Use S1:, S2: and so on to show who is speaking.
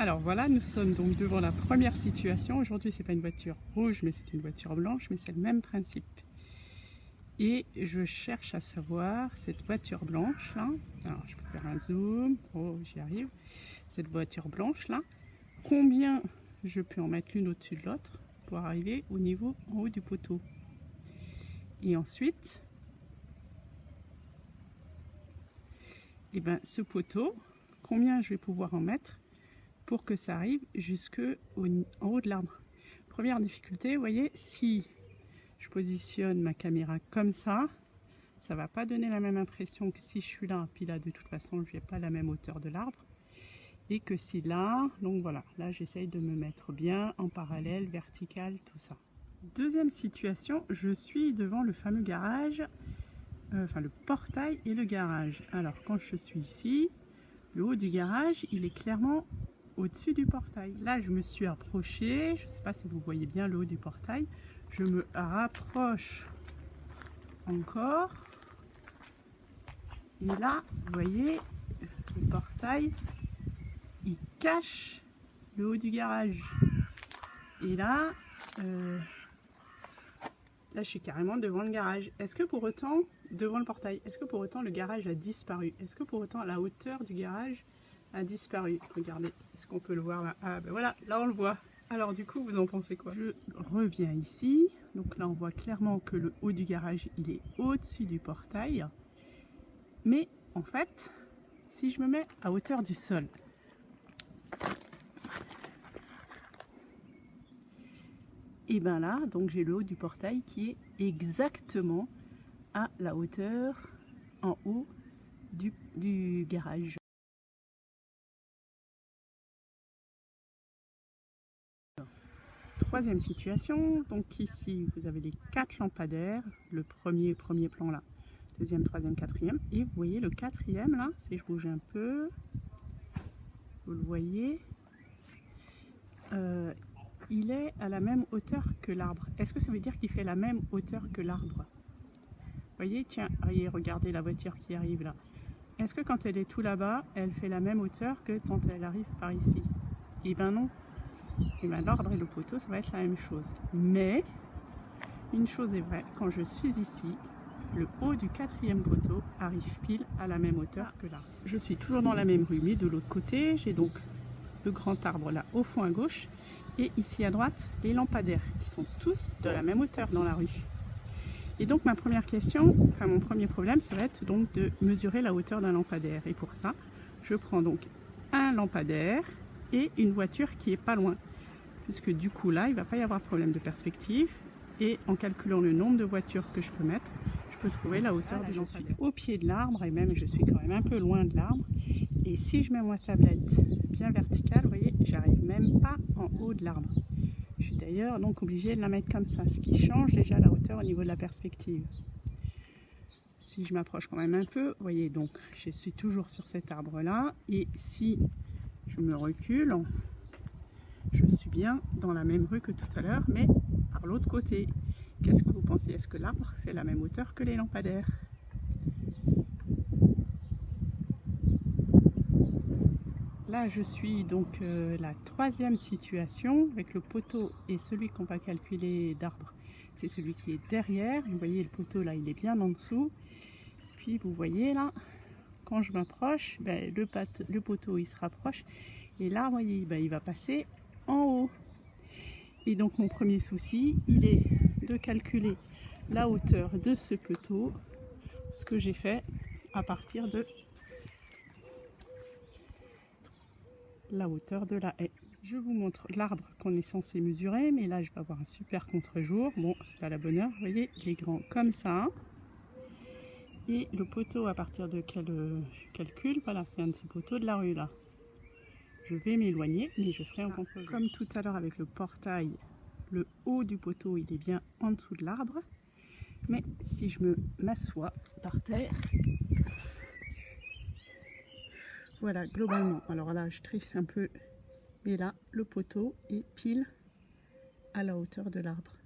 S1: Alors voilà, nous sommes donc devant la première situation. Aujourd'hui, c'est pas une voiture rouge, mais c'est une voiture blanche, mais c'est le même principe. Et je cherche à savoir, cette voiture blanche là, alors je peux faire un zoom, oh j'y arrive, cette voiture blanche là, combien je peux en mettre l'une au-dessus de l'autre pour arriver au niveau en haut du poteau? Et ensuite, et eh ben, ce poteau, combien je vais pouvoir en mettre pour que ça arrive jusque en haut de l'arbre. Première difficulté, voyez, si je positionne ma caméra comme ça, ça va pas donner la même impression que si je suis là, puis là de toute façon je n'ai pas la même hauteur de l'arbre, et que si là, donc voilà, là j'essaye de me mettre bien en parallèle, vertical, tout ça. Deuxième situation, je suis devant le fameux garage, euh, enfin le portail et le garage. Alors quand je suis ici, le haut du garage, il est clairement au-dessus du portail. Là, je me suis approchée, je ne sais pas si vous voyez bien le haut du portail, je me rapproche encore. Et là, vous voyez, le portail, il cache le haut du garage. Et là, euh, là, je suis carrément devant le garage. Est-ce que pour autant, devant le portail, est-ce que pour autant le garage a disparu? Est-ce que pour autant la hauteur du garage a disparu Regardez, est-ce qu'on peut le voir là? Ah ben voilà, là on le voit. Alors du coup, vous en pensez quoi? Je reviens ici. Donc là, on voit clairement que le haut du garage, il est au-dessus du portail. Mais en fait, si je me mets à hauteur du sol, et bien là, donc j'ai le haut du portail qui est exactement à la hauteur en haut du, du garage. Troisième situation, donc ici vous avez les quatre lampadaires, le premier, premier plan là, deuxième, troisième, quatrième, et vous voyez le quatrième là, si je bouge un peu, vous le voyez, euh, il est à la même hauteur que l'arbre. Est-ce que ça veut dire qu'il fait la même hauteur que l'arbre? Vous voyez, tiens, regardez la voiture qui arrive là. Est-ce que quand elle est tout là-bas, elle fait la même hauteur que quand elle arrive par ici? Eh ben non, et bien et le poteau, ça va être la même chose. Mais, une chose est vraie, quand je suis ici, le haut du quatrième poteau arrive pile à la même hauteur que là. Je suis toujours dans la même rue, mais de l'autre côté, j'ai donc le grand arbre là au fond à gauche, et ici à droite, les lampadaires, qui sont tous de la même hauteur dans la rue. Et donc ma première question, enfin mon premier problème, ça va être donc de mesurer la hauteur d'un lampadaire. Et pour ça, je prends donc un lampadaire et une voiture qui est pas loin puisque du coup là, il ne va pas y avoir problème de perspective. Et en calculant le nombre de voitures que je peux mettre, je peux trouver la hauteur de j'en suis au pied de l'arbre et même je suis quand même un peu loin de l'arbre. Et si je mets ma tablette bien verticale, vous voyez, j'arrive même pas en haut de l'arbre. Je suis d'ailleurs donc obligée de la mettre comme ça, ce qui change déjà la hauteur au niveau de la perspective. Si je m'approche quand même un peu, vous voyez, donc je suis toujours sur cet arbre là. Et si je me recule, je suis bien dans la même rue que tout à l'heure, mais par l'autre côté. Qu'est-ce que vous pensez? Est-ce que l'arbre fait la même hauteur que les lampadaires? Là, je suis donc euh, la troisième situation avec le poteau et celui qu'on va calculer d'arbre. C'est celui qui est derrière. Vous voyez, le poteau là, il est bien en dessous. Puis vous voyez là, quand je m'approche, ben, le, poteau il se rapproche. Et là, vous voyez, ben, il va passer haut. Et donc mon premier souci, il est de calculer la hauteur de ce poteau, ce que j'ai fait à partir de la hauteur de la haie. Je vous montre l'arbre qu'on est censé mesurer, mais là je vais avoir un super contre-jour. Bon, c'est pas la bonne heure, vous voyez, il est grand comme ça. Et le poteau à partir de quel euh, calcul, voilà, c'est un de ces poteaux de la rue là je vais m'éloigner, mais je ferai un contre Comme tout à l'heure avec le portail, le haut du poteau, il est bien en dessous de l'arbre. Mais si je me m'assois par terre, voilà, globalement, alors là, je trisse un peu, mais là, le poteau est pile à la hauteur de l'arbre.